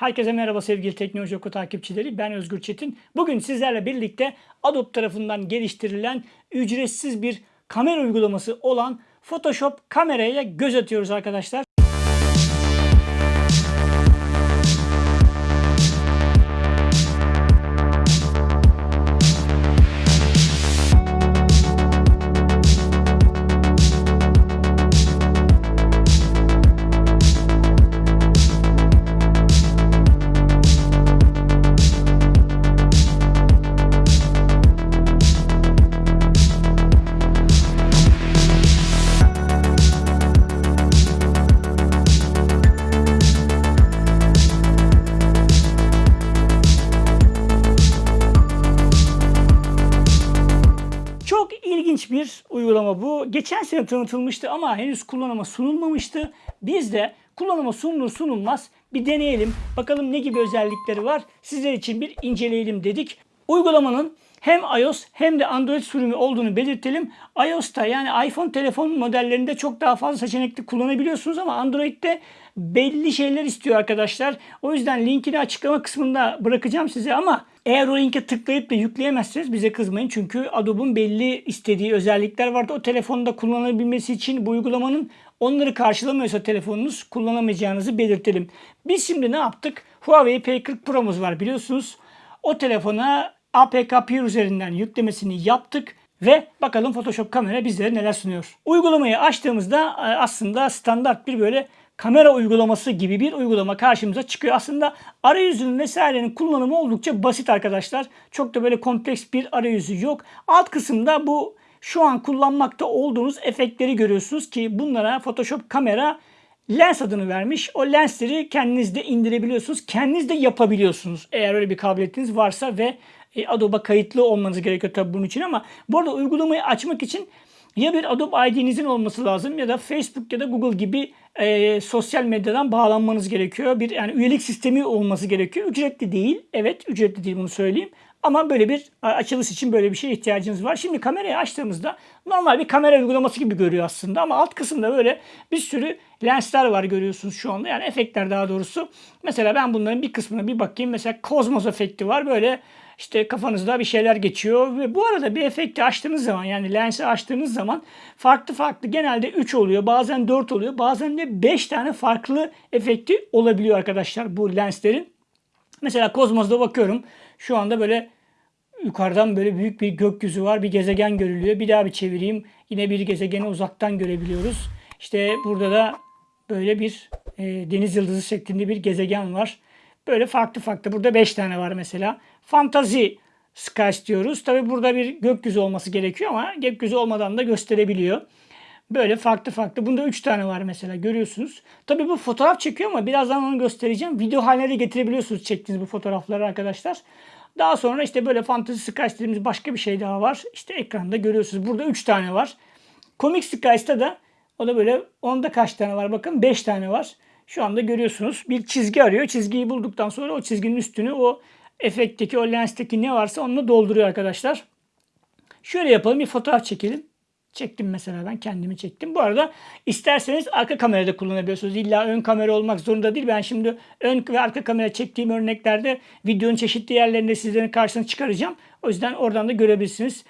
Herkese merhaba sevgili Teknoloji Oku takipçileri. Ben Özgür Çetin. Bugün sizlerle birlikte Adobe tarafından geliştirilen ücretsiz bir kamera uygulaması olan Photoshop kameraya göz atıyoruz arkadaşlar. Geçen sene tanıtılmıştı ama henüz kullanıma sunulmamıştı. Biz de kullanıma sunulur sunulmaz bir deneyelim. Bakalım ne gibi özellikleri var. Sizler için bir inceleyelim dedik. Uygulamanın hem iOS hem de Android sürümü olduğunu belirtelim. iOS'ta yani iPhone telefon modellerinde çok daha fazla seçenekli kullanabiliyorsunuz ama Android'de belli şeyler istiyor arkadaşlar. O yüzden linkini açıklama kısmında bırakacağım size ama eğer o linke tıklayıp da yükleyemezseniz bize kızmayın. Çünkü Adobe'un belli istediği özellikler vardı. O telefonda kullanabilmesi için bu uygulamanın onları karşılamıyorsa telefonunuz kullanamayacağınızı belirtelim. Biz şimdi ne yaptık? Huawei P40 Pro'muz var biliyorsunuz. O telefona APK Peer üzerinden yüklemesini yaptık ve bakalım Photoshop kamera bizlere neler sunuyor. Uygulamayı açtığımızda e, aslında standart bir böyle kamera uygulaması gibi bir uygulama karşımıza çıkıyor. Aslında arayüzünün vesairenin kullanımı oldukça basit arkadaşlar. Çok da böyle kompleks bir arayüzü yok. Alt kısımda bu şu an kullanmakta olduğunuz efektleri görüyorsunuz ki bunlara Photoshop kamera lens adını vermiş. O lensleri kendiniz de indirebiliyorsunuz. Kendiniz de yapabiliyorsunuz. Eğer öyle bir kabiliyetiniz varsa ve e, Adobe kayıtlı olmanız gerekiyor tabii bunun için ama bu arada uygulamayı açmak için ya bir Adobe ID'nizin olması lazım ya da Facebook ya da Google gibi e, sosyal medyadan bağlanmanız gerekiyor. Bir yani üyelik sistemi olması gerekiyor. Ücretli değil. Evet ücretli değil bunu söyleyeyim. Ama böyle bir açılış için böyle bir şeye ihtiyacınız var. Şimdi kamerayı açtığımızda normal bir kamera uygulaması gibi görüyor aslında. Ama alt kısımda böyle bir sürü lensler var görüyorsunuz şu anda. Yani efektler daha doğrusu. Mesela ben bunların bir kısmına bir bakayım. Mesela Cosmos efekti var. Böyle işte kafanızda bir şeyler geçiyor ve bu arada bir efekti açtığınız zaman yani lensi açtığınız zaman farklı farklı genelde 3 oluyor bazen 4 oluyor bazen de 5 tane farklı efekti olabiliyor arkadaşlar bu lenslerin. Mesela Kozmos'da bakıyorum şu anda böyle yukarıdan böyle büyük bir gökyüzü var bir gezegen görülüyor bir daha bir çevireyim yine bir gezegeni uzaktan görebiliyoruz. İşte burada da böyle bir e, deniz yıldızı şeklinde bir gezegen var. Böyle farklı farklı. Burada 5 tane var mesela. Fantazi skies diyoruz. Tabi burada bir gökyüzü olması gerekiyor ama gökyüzü olmadan da gösterebiliyor. Böyle farklı farklı. Bunda 3 tane var mesela görüyorsunuz. Tabi bu fotoğraf çekiyor ama birazdan onu göstereceğim. Video haline de getirebiliyorsunuz çektiğiniz bu fotoğrafları arkadaşlar. Daha sonra işte böyle Fantasy Skies dediğimiz başka bir şey daha var. İşte ekranda görüyorsunuz. Burada 3 tane var. Comic Skies'ta da o da böyle onda kaç tane var bakın 5 tane var. Şu anda görüyorsunuz bir çizgi arıyor. Çizgiyi bulduktan sonra o çizginin üstünü o efektteki o lensteki ne varsa onunla dolduruyor arkadaşlar. Şöyle yapalım bir fotoğraf çekelim. Çektim mesela ben kendimi çektim. Bu arada isterseniz arka kamerada kullanabiliyorsunuz. İlla ön kamera olmak zorunda değil. Ben şimdi ön ve arka kamera çektiğim örneklerde videonun çeşitli yerlerinde sizlerin karşısına çıkaracağım. O yüzden oradan da görebilirsiniz.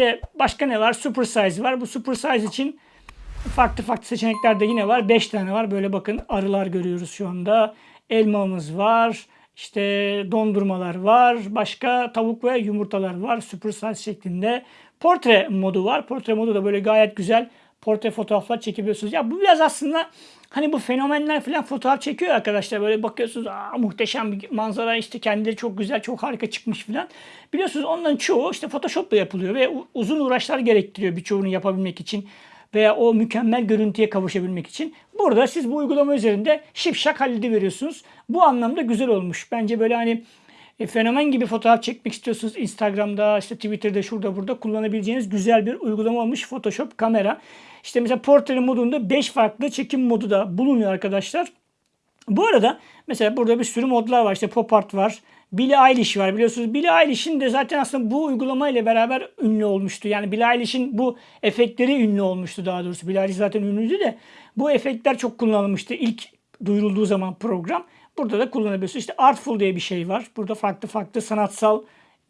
İşte başka ne var? Super size var. Bu super size için farklı farklı seçenekler de yine var. 5 tane var. Böyle bakın arılar görüyoruz şu anda. Elmamız var. İşte dondurmalar var. Başka tavuk ve yumurtalar var. Super size şeklinde. Portre modu var. Portre modu da böyle gayet güzel portre fotoğraflar çekebiliyorsunuz. Ya bu biraz aslında hani bu fenomenler falan fotoğraf çekiyor arkadaşlar. Böyle bakıyorsunuz Aa, muhteşem bir manzara işte kendileri çok güzel çok harika çıkmış falan. Biliyorsunuz onların çoğu işte Photoshop'la yapılıyor ve uzun uğraşlar gerektiriyor birçoğunu yapabilmek için veya o mükemmel görüntüye kavuşabilmek için. Burada siz bu uygulama üzerinde şipşak hallediveriyorsunuz. Bu anlamda güzel olmuş. Bence böyle hani e, fenomen gibi fotoğraf çekmek istiyorsunuz Instagram'da, işte Twitter'da, şurada burada kullanabileceğiniz güzel bir uygulama olmuş Photoshop kamera. İşte mesela portre modunda 5 farklı çekim modu da bulunuyor arkadaşlar. Bu arada mesela burada bir sürü modlar var. İşte pop art var. Billie Eilish var biliyorsunuz. Billie Eilish'in de zaten aslında bu uygulama ile beraber ünlü olmuştu. Yani Billie Eilish'in bu efektleri ünlü olmuştu daha doğrusu. Billie Eilish zaten ünlüydü de bu efektler çok kullanılmıştı ilk duyurulduğu zaman program. Burada da kullanabiliyorsunuz. İşte Artful diye bir şey var. Burada farklı farklı sanatsal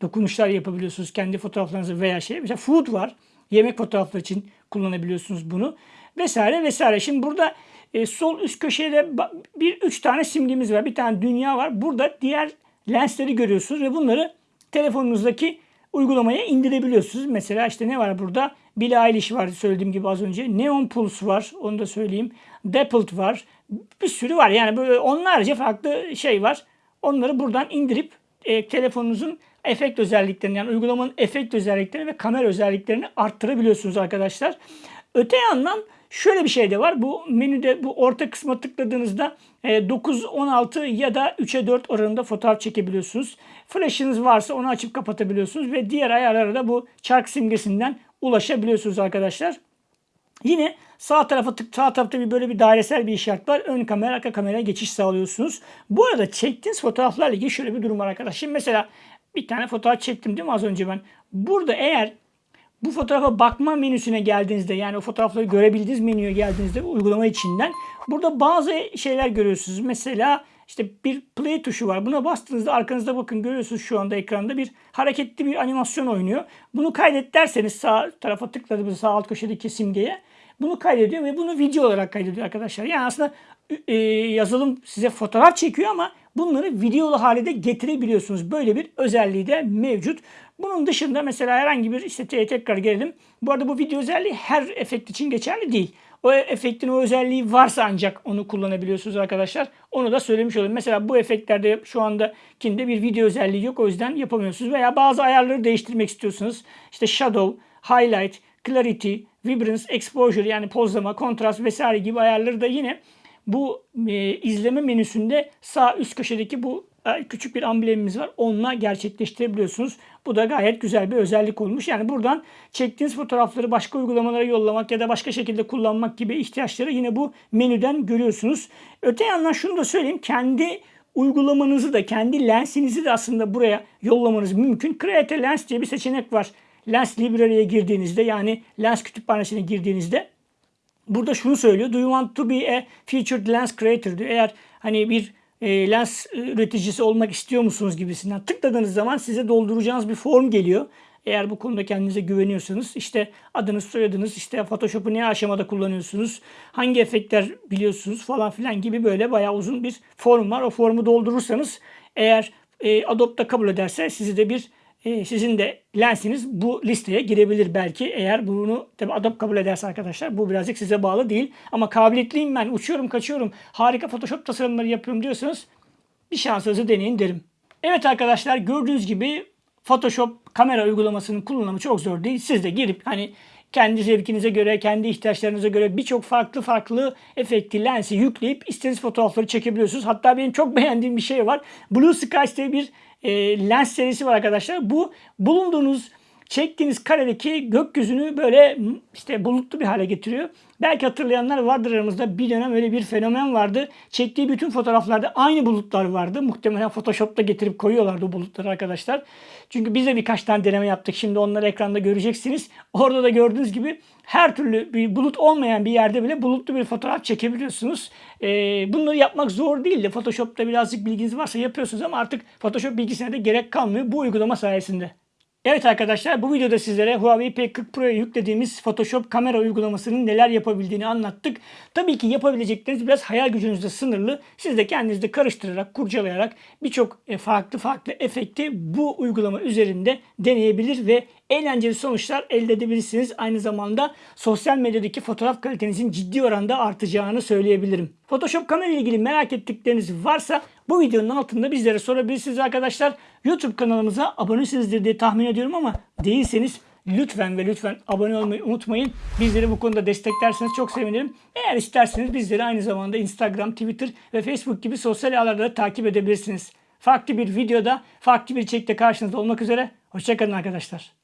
dokunuşlar yapabiliyorsunuz kendi fotoğraflarınızı veya şey. Mesela Food var. Yemek fotoğrafları için kullanabiliyorsunuz bunu. Vesaire vesaire. Şimdi burada e, sol üst köşede bir üç tane simgemiz var. Bir tane dünya var. Burada diğer lensleri görüyorsunuz ve bunları telefonunuzdaki uygulamaya indirebiliyorsunuz. Mesela işte ne var burada? Billie Eilish var söylediğim gibi az önce. Neon Pulse var. Onu da söyleyeyim. Dappled var. Bir sürü var. Yani böyle onlarca farklı şey var. Onları buradan indirip e, telefonunuzun efekt özelliklerini yani uygulamanın efekt özelliklerini ve kamera özelliklerini arttırabiliyorsunuz arkadaşlar. Öte yandan şöyle bir şey de var. Bu menüde bu orta kısma tıkladığınızda 9, e, 16 ya da 3'e 4 oranında fotoğraf çekebiliyorsunuz. Flash'ınız varsa onu açıp kapatabiliyorsunuz ve diğer ayarlara da bu çark simgesinden ulaşabiliyorsunuz arkadaşlar. Yine sağ tarafa tık sağ tarafta bir böyle bir dairesel bir işaret var. Ön kamera arka kameraya geçiş sağlıyorsunuz. Bu arada çektiğiniz fotoğraflarla ilgili şöyle bir durum var arkadaşlar. Şimdi mesela bir tane fotoğraf çektim değil mi az önce ben. Burada eğer bu fotoğrafa bakma menüsüne geldiğinizde yani o fotoğrafları görebildiğiniz menüye geldiğinizde uygulama içinden burada bazı şeyler görüyorsunuz. Mesela işte bir play tuşu var. Buna bastığınızda arkanızda bakın görüyorsunuz şu anda ekranda bir hareketli bir animasyon oynuyor. Bunu kaydet derseniz sağ tarafa tıkladığınız sağ alt köşedeki simgeye bunu kaydediyor ve bunu video olarak kaydediyor arkadaşlar. Yani aslında e, yazılım size fotoğraf çekiyor ama bunları videolu hale de getirebiliyorsunuz. Böyle bir özelliği de mevcut. Bunun dışında mesela herhangi bir işte tekrar gelelim. Bu arada bu video özelliği her efekt için geçerli değil. O efektin o özelliği varsa ancak onu kullanabiliyorsunuz arkadaşlar. Onu da söylemiş olayım. Mesela bu efektlerde şu anda kinde bir video özelliği yok. O yüzden yapamıyorsunuz. Veya bazı ayarları değiştirmek istiyorsunuz. İşte shadow, highlight, clarity, vibrance, exposure yani pozlama, kontrast vesaire gibi ayarları da yine bu e, izleme menüsünde sağ üst köşedeki bu e, küçük bir amblemimiz var. Onunla gerçekleştirebiliyorsunuz. Bu da gayet güzel bir özellik olmuş. Yani buradan çektiğiniz fotoğrafları başka uygulamalara yollamak ya da başka şekilde kullanmak gibi ihtiyaçları yine bu menüden görüyorsunuz. Öte yandan şunu da söyleyeyim. Kendi uygulamanızı da kendi lensinizi de aslında buraya yollamanız mümkün. Create Lens diye bir seçenek var. Lens Library'e girdiğinizde yani lens kütüphanesine girdiğinizde burada şunu söylüyor. Do you want to be a featured lens creator diyor. Eğer hani bir e, lens üreticisi olmak istiyor musunuz gibisinden tıkladığınız zaman size dolduracağınız bir form geliyor. Eğer bu konuda kendinize güveniyorsanız işte adınız soyadınız işte Photoshop'u ne aşamada kullanıyorsunuz hangi efektler biliyorsunuz falan filan gibi böyle bayağı uzun bir form var. O formu doldurursanız eğer e, Adobe da kabul ederse sizi de bir e, sizin de lensiniz bu listeye girebilir belki. Eğer bunu tabi Adobe kabul ederse arkadaşlar bu birazcık size bağlı değil. Ama kabiliyetliyim ben uçuyorum kaçıyorum harika Photoshop tasarımları yapıyorum diyorsanız bir şansınızı deneyin derim. Evet arkadaşlar gördüğünüz gibi Photoshop kamera uygulamasının kullanımı çok zor değil. Siz de girip hani kendi zevkinize göre, kendi ihtiyaçlarınıza göre birçok farklı farklı efekti, lensi yükleyip istediğiniz fotoğrafları çekebiliyorsunuz. Hatta benim çok beğendiğim bir şey var. Blue Skies diye bir e, lens serisi var arkadaşlar. Bu bulunduğunuz çektiğiniz karedeki gökyüzünü böyle işte bulutlu bir hale getiriyor. Belki hatırlayanlar vardır aramızda. Bir dönem öyle bir fenomen vardı. Çektiği bütün fotoğraflarda aynı bulutlar vardı. Muhtemelen Photoshop'ta getirip koyuyorlardı o bulutları arkadaşlar. Çünkü biz de birkaç tane deneme yaptık. Şimdi onları ekranda göreceksiniz. Orada da gördüğünüz gibi her türlü bir bulut olmayan bir yerde bile bulutlu bir fotoğraf çekebiliyorsunuz. Ee, bunları yapmak zor değil de Photoshop'ta birazcık bilginiz varsa yapıyorsunuz ama artık Photoshop bilgisine de gerek kalmıyor bu uygulama sayesinde. Evet arkadaşlar bu videoda sizlere Huawei P40 Pro'ya yüklediğimiz Photoshop kamera uygulamasının neler yapabildiğini anlattık. Tabii ki yapabilecekleriniz biraz hayal gücünüzde sınırlı. Siz de kendinizde karıştırarak, kurcalayarak birçok e, farklı farklı efekti bu uygulama üzerinde deneyebilir ve eğlenceli sonuçlar elde edebilirsiniz. Aynı zamanda sosyal medyadaki fotoğraf kalitenizin ciddi oranda artacağını söyleyebilirim. Photoshop kamera ile ilgili merak ettikleriniz varsa bu videonun altında bizlere sorabilirsiniz arkadaşlar. YouTube kanalımıza abonesinizdir diye tahmin ediyorum ama değilseniz lütfen ve lütfen abone olmayı unutmayın. Bizleri bu konuda desteklerseniz çok sevinirim. Eğer isterseniz bizleri aynı zamanda Instagram, Twitter ve Facebook gibi sosyal ağlarda da takip edebilirsiniz. Farklı bir videoda, farklı bir içerikte karşınızda olmak üzere. Hoşçakalın arkadaşlar.